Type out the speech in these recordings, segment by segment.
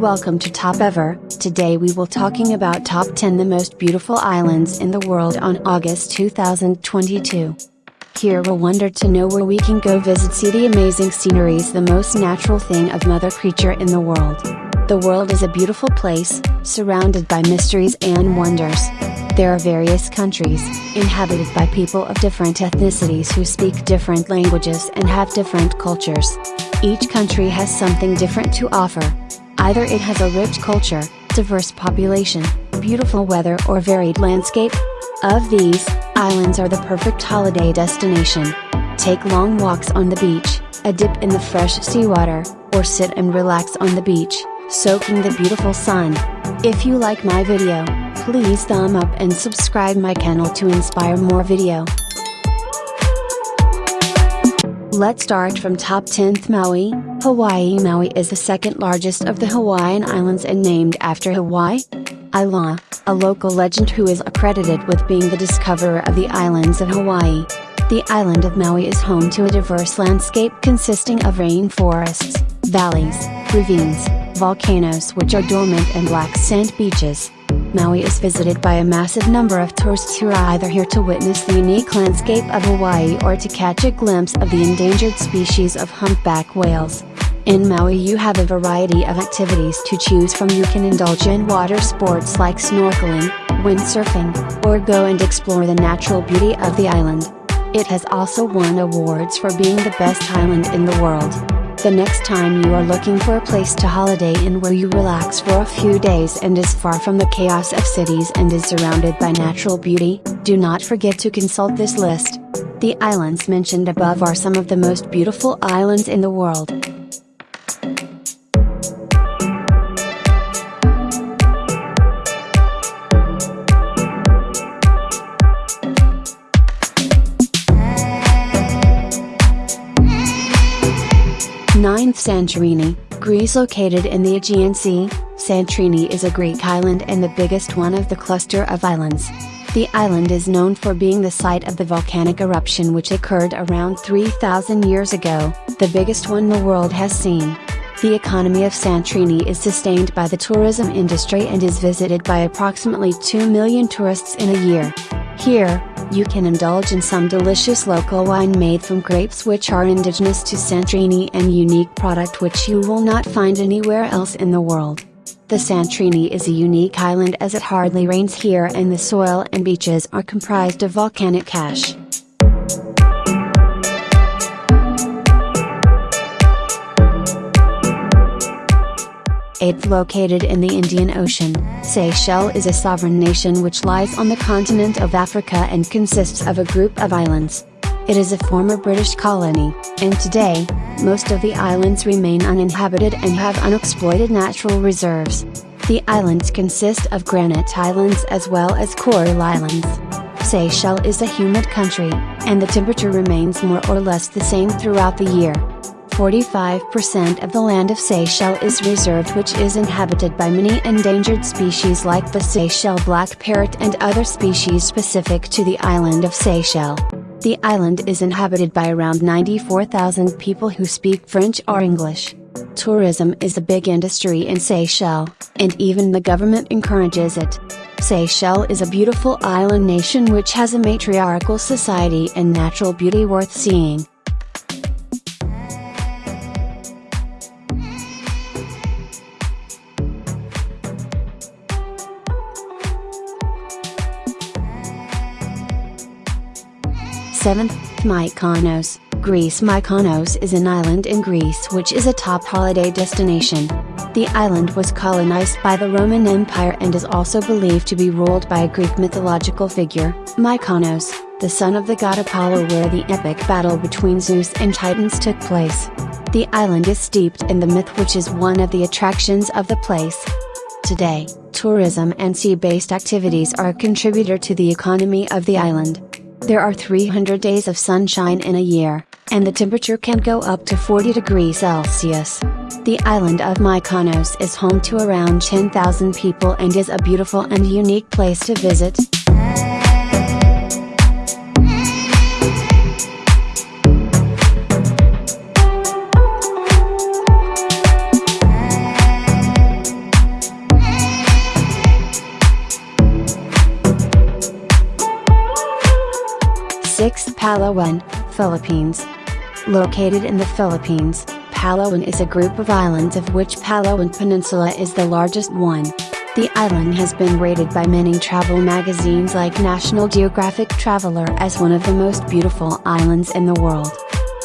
Welcome to Top Ever. Today we will talking about top 10 the most beautiful islands in the world on August 2022. Here we'll wonder to know where we can go visit see the amazing sceneries the most natural thing of mother creature in the world. The world is a beautiful place, surrounded by mysteries and wonders. There are various countries, inhabited by people of different ethnicities who speak different languages and have different cultures. Each country has something different to offer. Either it has a rich culture, diverse population, beautiful weather or varied landscape. Of these, islands are the perfect holiday destination. Take long walks on the beach, a dip in the fresh seawater, or sit and relax on the beach, soaking the beautiful sun. If you like my video, please thumb up and subscribe my channel to inspire more video. Let's start from top 10th Maui, Hawaii Maui is the second largest of the Hawaiian Islands and named after Hawaii. Ailaa, a local legend who is accredited with being the discoverer of the islands of Hawaii. The island of Maui is home to a diverse landscape consisting of rainforests, valleys, ravines, volcanoes which are dormant and black sand beaches. Maui is visited by a massive number of tourists who are either here to witness the unique landscape of Hawaii or to catch a glimpse of the endangered species of humpback whales. In Maui you have a variety of activities to choose from you can indulge in water sports like snorkeling, windsurfing, or go and explore the natural beauty of the island. It has also won awards for being the best island in the world. The next time you are looking for a place to holiday in where you relax for a few days and is far from the chaos of cities and is surrounded by natural beauty, do not forget to consult this list. The islands mentioned above are some of the most beautiful islands in the world. Ninth Santorini, Greece located in the Aegean Sea, Santorini is a Greek island and the biggest one of the cluster of islands. The island is known for being the site of the volcanic eruption which occurred around 3000 years ago, the biggest one the world has seen. The economy of Santorini is sustained by the tourism industry and is visited by approximately 2 million tourists in a year. Here, you can indulge in some delicious local wine made from grapes which are indigenous to Santorini and unique product which you will not find anywhere else in the world. The Santorini is a unique island as it hardly rains here and the soil and beaches are comprised of volcanic ash. Eighth located in the Indian Ocean, Seychelles is a sovereign nation which lies on the continent of Africa and consists of a group of islands. It is a former British colony, and today, most of the islands remain uninhabited and have unexploited natural reserves. The islands consist of granite islands as well as coral islands. Seychelles is a humid country, and the temperature remains more or less the same throughout the year. 45% of the land of Seychelles is reserved which is inhabited by many endangered species like the Seychelles black parrot and other species specific to the island of Seychelles. The island is inhabited by around 94,000 people who speak French or English. Tourism is a big industry in Seychelles, and even the government encourages it. Seychelles is a beautiful island nation which has a matriarchal society and natural beauty worth seeing. Seventh, Mykonos, Greece Mykonos is an island in Greece which is a top holiday destination. The island was colonized by the Roman Empire and is also believed to be ruled by a Greek mythological figure, Mykonos, the son of the god Apollo where the epic battle between Zeus and Titans took place. The island is steeped in the myth which is one of the attractions of the place. Today, tourism and sea-based activities are a contributor to the economy of the island. There are 300 days of sunshine in a year, and the temperature can go up to 40 degrees Celsius. The island of Mykonos is home to around 10,000 people and is a beautiful and unique place to visit. Palawan, Philippines. Located in the Philippines, Palawan is a group of islands of which Palawan Peninsula is the largest one. The island has been rated by many travel magazines like National Geographic Traveler as one of the most beautiful islands in the world.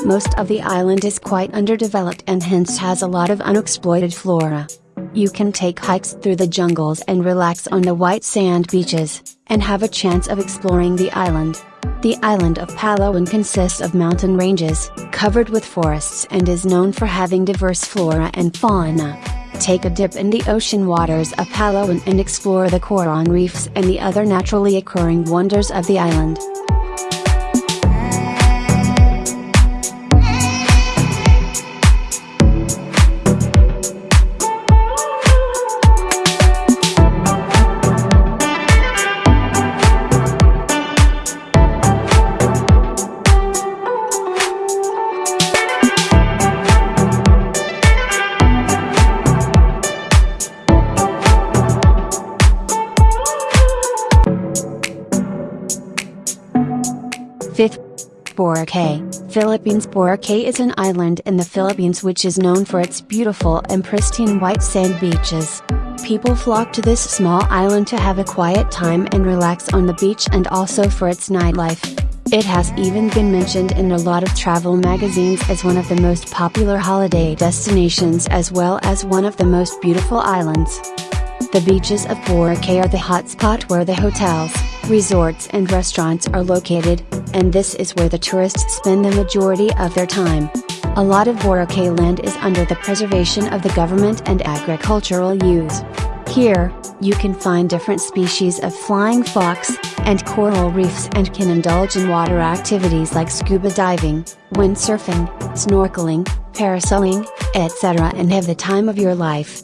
Most of the island is quite underdeveloped and hence has a lot of unexploited flora. You can take hikes through the jungles and relax on the white sand beaches, and have a chance of exploring the island. The island of Palawan consists of mountain ranges, covered with forests and is known for having diverse flora and fauna. Take a dip in the ocean waters of Palawan and explore the coral reefs and the other naturally occurring wonders of the island. Boracay, Philippines Boracay is an island in the Philippines which is known for its beautiful and pristine white sand beaches. People flock to this small island to have a quiet time and relax on the beach and also for its nightlife. It has even been mentioned in a lot of travel magazines as one of the most popular holiday destinations as well as one of the most beautiful islands. The beaches of Boracay are the hotspot where the hotels, resorts and restaurants are located, and this is where the tourists spend the majority of their time. A lot of Boracay land is under the preservation of the government and agricultural use. Here, you can find different species of flying fox, and coral reefs and can indulge in water activities like scuba diving, windsurfing, snorkeling, parasailing, etc. and have the time of your life.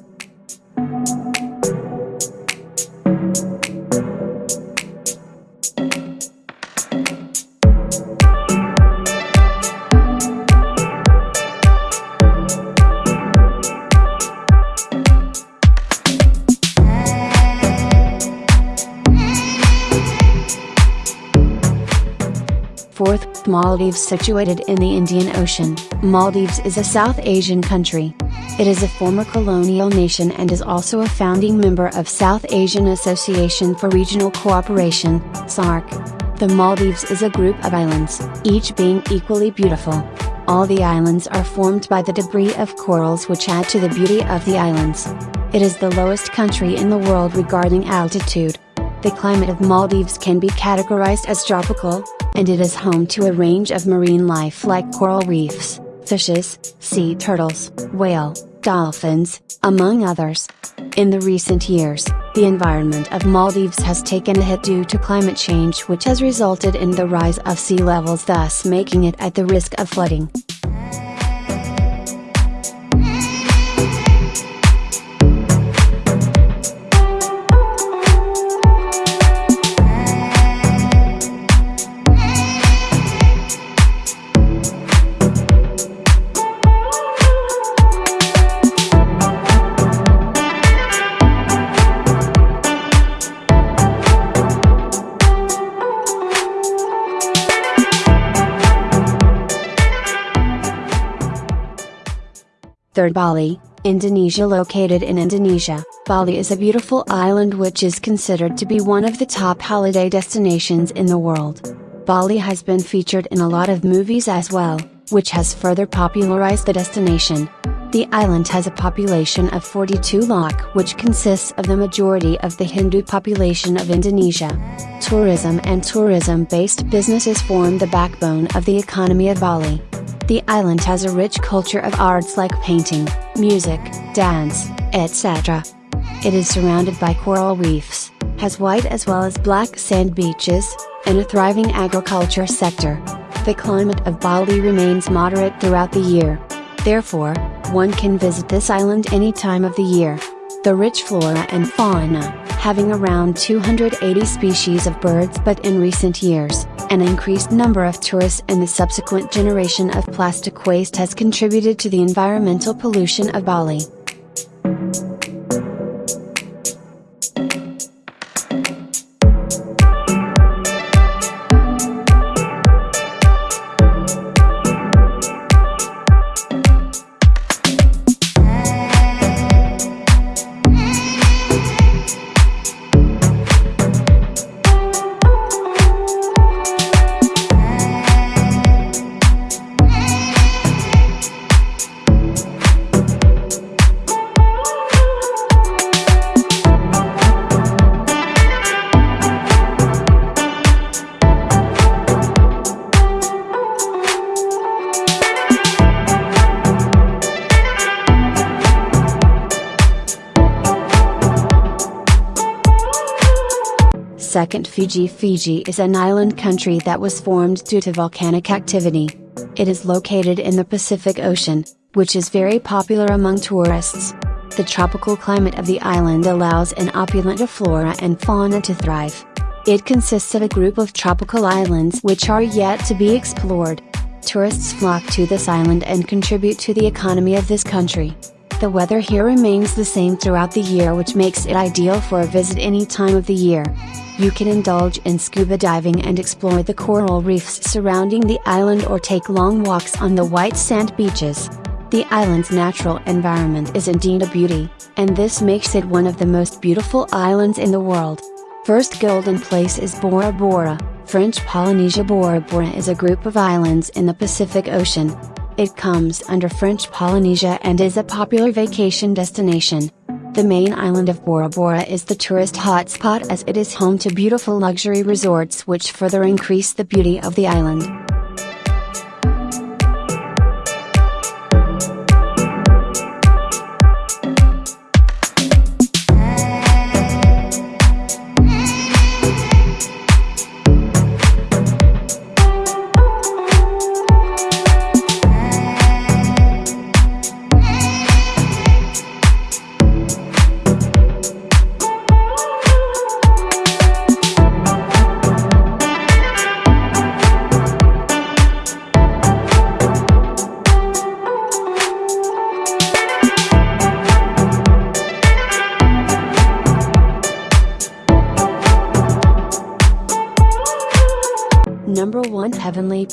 Maldives situated in the Indian Ocean. Maldives is a South Asian country. It is a former colonial nation and is also a founding member of South Asian Association for Regional Cooperation, SAARC. The Maldives is a group of islands, each being equally beautiful. All the islands are formed by the debris of corals which add to the beauty of the islands. It is the lowest country in the world regarding altitude. The climate of Maldives can be categorized as tropical, and it is home to a range of marine life like coral reefs, fishes, sea turtles, whale, dolphins, among others. In the recent years, the environment of Maldives has taken a hit due to climate change which has resulted in the rise of sea levels thus making it at the risk of flooding. Third Bali, Indonesia Located in Indonesia, Bali is a beautiful island which is considered to be one of the top holiday destinations in the world. Bali has been featured in a lot of movies as well, which has further popularized the destination. The island has a population of 42 lakh which consists of the majority of the Hindu population of Indonesia. Tourism and tourism-based businesses form the backbone of the economy of Bali. The island has a rich culture of arts like painting, music, dance, etc. It is surrounded by coral reefs, has white as well as black sand beaches, and a thriving agriculture sector. The climate of Bali remains moderate throughout the year. Therefore, one can visit this island any time of the year. The rich flora and fauna, having around 280 species of birds but in recent years, an increased number of tourists and the subsequent generation of plastic waste has contributed to the environmental pollution of Bali. Second Fiji Fiji is an island country that was formed due to volcanic activity. It is located in the Pacific Ocean, which is very popular among tourists. The tropical climate of the island allows an opulent flora and fauna to thrive. It consists of a group of tropical islands which are yet to be explored. Tourists flock to this island and contribute to the economy of this country. The weather here remains the same throughout the year which makes it ideal for a visit any time of the year. You can indulge in scuba diving and explore the coral reefs surrounding the island or take long walks on the white sand beaches. The island's natural environment is indeed a beauty, and this makes it one of the most beautiful islands in the world. First golden place is Bora Bora, French Polynesia Bora Bora is a group of islands in the Pacific Ocean. It comes under French Polynesia and is a popular vacation destination. The main island of Bora Bora is the tourist hotspot as it is home to beautiful luxury resorts which further increase the beauty of the island.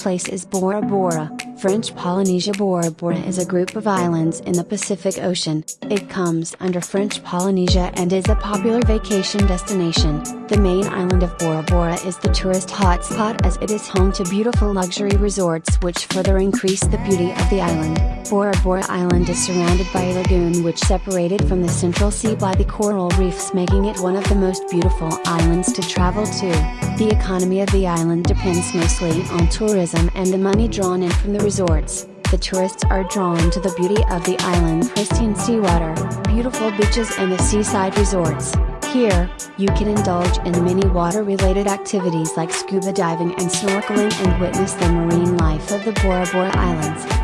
Place is Bora Bora, French Polynesia Bora Bora is a group of islands in the Pacific Ocean. It comes under French Polynesia and is a popular vacation destination. The main island of Bora Bora is the tourist hotspot as it is home to beautiful luxury resorts which further increase the beauty of the island. Bora Bora Island is surrounded by a lagoon which separated from the Central Sea by the coral reefs making it one of the most beautiful islands to travel to. The economy of the island depends mostly on tourism and the money drawn in from the resorts, the tourists are drawn to the beauty of the island pristine seawater, beautiful beaches and the seaside resorts. Here, you can indulge in many water-related activities like scuba diving and snorkeling and witness the marine life of the Bora Bora Islands.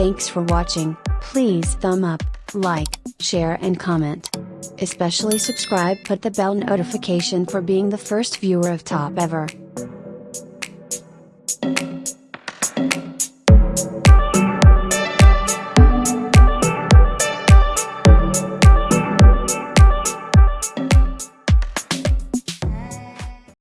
Thanks for watching, please thumb up, like, share and comment. Especially subscribe put the bell notification for being the first viewer of Top Ever.